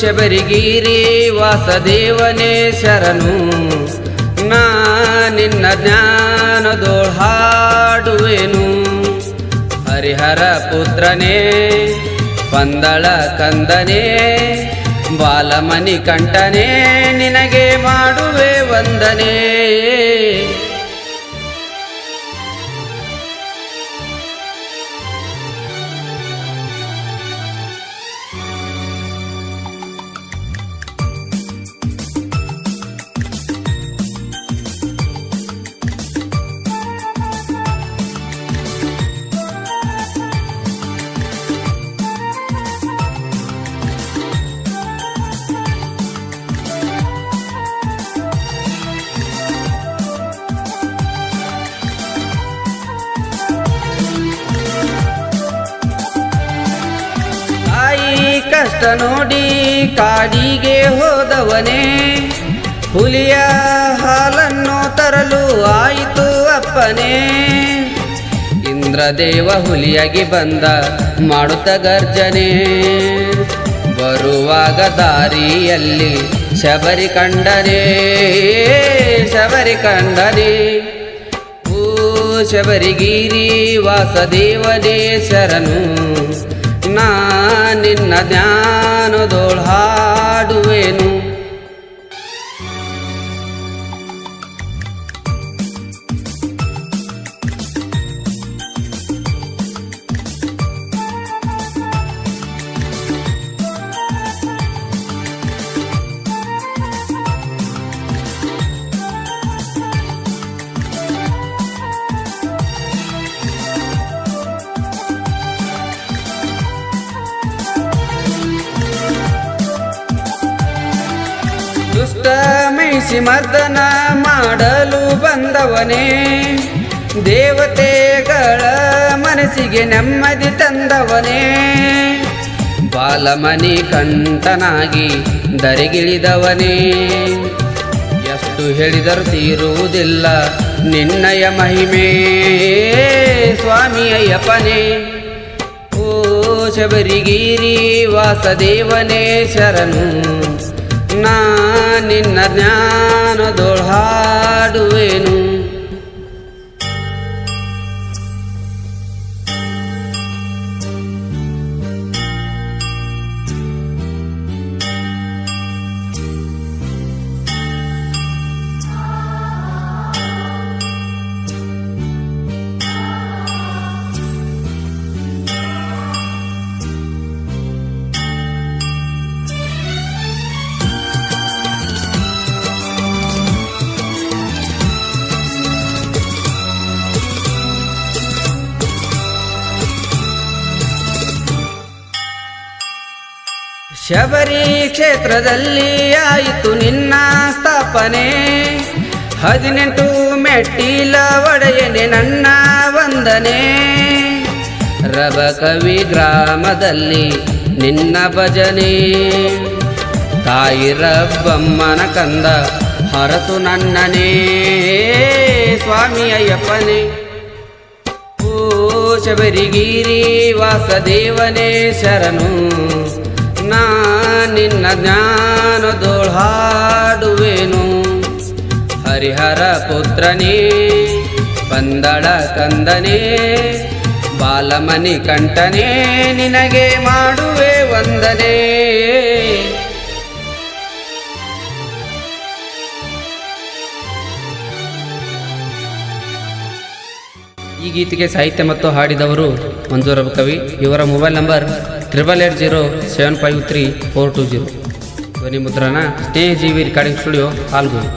ಶಬರಿಗಿರಿ ವಾಸದೇವನೇ ಶರಣು. ನಾ ನಿನ್ನ ಜ್ಞಾನದೋಳ್ ಹಾಡುವೆನು ಹರಿಹರ ಪುತ್ರನೇ, ಪಂದಳ ಕಂದನೇ, ಬಾಲಮನಿ ಕಂಠನೇ ನಿನಗೆ ಮಾಡುವೆ ವಂದನೆ. ಕಷ್ಟ ನೋಡಿ ಕಾಡಿಗೆ ಹೋದವನೇ. ಹುಲಿಯ ಹಾಲನ್ನು ತರಲು ಆಯಿತು ಅಪ್ಪನೇ. ಇಂದ್ರದೇವ ಹುಲಿಯಾಗಿ ಬಂದ ಮಾಡುತ್ತ ಗರ್ಜನೆ. ಬರುವಾಗ ದಾರಿಯಲ್ಲಿ ಶಬರಿ ಕಂಡನೆ ಶಬರಿ ಕಂಡನೆ. ಓ ಶಬರಿಗಿರಿ ವಾಸದೇವನೇ ಶರಣು. ನಿನ್ನ ಜ್ಞಾನದೋಳ್ ದುಷ್ಟ ಮೈಸಿ ಮರ್ದನ ಮಾಡಲು ಬಂದವನೇ. ದೇವತೆಗಳ ಮನಸ್ಸಿಗೆ ನೆಮ್ಮದಿ ತಂದವನೇ. ಬಾಲಮನಿ ಕಂಠನಾಗಿ ದರಿಗಿಳಿದವನೇ ಎಷ್ಟು ಹೇಳಿದರೂ ತೀರುವುದಿಲ್ಲ ನಿನ್ನಯ ಮಹಿಮೆ ಸ್ವಾಮಿ ಅಯ್ಯಪ್ಪನೇ ಓ ಶಬರಿಗಿರಿ ವಾಸದೇವನೇ ಶರಣು, ನಾ ನಿನ್ನ ಜ್ಞಾನದೊಳ್ ಶಬರಿ ಕ್ಷೇತ್ರದಲ್ಲಿ ಆಯಿತು ನಿನ್ನ ಸ್ಥಾಪನೆ. ಹದಿನೆಂಟು ಮೆಟ್ಟಿಲ ಒಡೆಯನೆ ನನ್ನ ವಂದನೆ. ರವ ಕವಿ ಗ್ರಾಮದಲ್ಲಿ ನಿನ್ನ ಭಜನೆ. ತಾಯಿ ರಬ್ಬಮ್ಮನ ಕಂದ ಹರತು ನನ್ನನೇ. ಸ್ವಾಮಿ ಅಯ್ಯಪ್ಪನೇ ಓ ಶಬರಿಗಿರಿ ವಾಸದೇವನೇ ಶರಣು. ನಾ ನಿನ್ನ ಜ್ಞಾನದೋಳ್ ಹರಿಹರ ಪುತ್ರನೇ, ಬಂದಳ ಕಂದನೇ, ಬಾಲಮನಿ ಕಂಠನೇ ನಿನಗೆ ಮಾಡುವೆ ವಂದನೆ. ಈ ಗೀತೆಗೆ ಸಾಹಿತ್ಯ ಮತ್ತು ಹಾಡಿದವರು ಮಂಜೂರ ಕವಿ. ಇವರ mobile number triple eight zero seven five three four two zero ಧ್ವನಿ ಮುದ್ರಣ ಸ್ನೇಹ ಜೀವಿ ರೆಕಾರ್ಡಿಂಗ್ ಸ್ಟುಡಿಯೋ ಹಾಲ್ಗೂರು